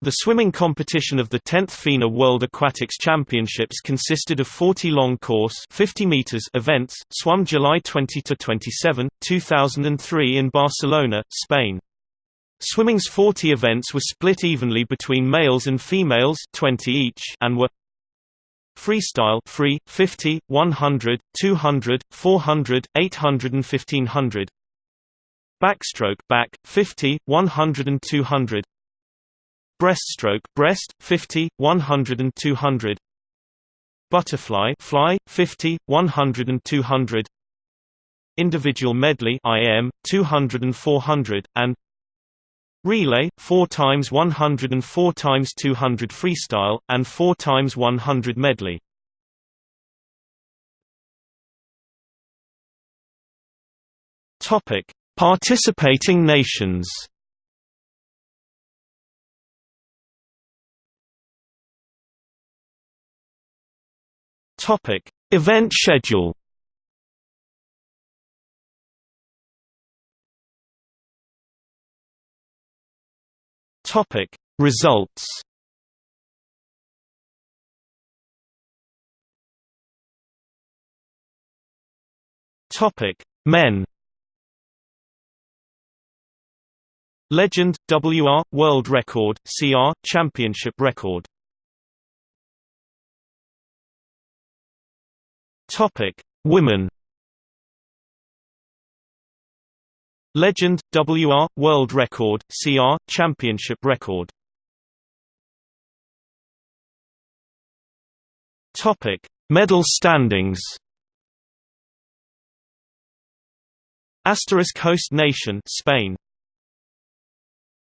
The swimming competition of the 10th FINA World Aquatics Championships consisted of 40 long course 50 meters events, swum July 20 to 27, 2003 in Barcelona, Spain. Swimming's 40 events were split evenly between males and females 20 each and were Freestyle free 50, 100, 200, 400, 800 and 1500. Backstroke back 50, 100 and 200. Breaststroke breast 50, 100 and 200. Butterfly fly 50, 100 and 200. Individual medley IM 200 and 400 and Relay 4 times 100 and 4 times 200 freestyle and 4 times 100 medley. Topic: Participating nations. Topic: Event schedule. Topic: Results. Topic: Men. Legend WR World Record CR Championship Record Topic: Women. Legend WR World Record CR Championship Record. Topic: Medal standings. Asterisk host nation Spain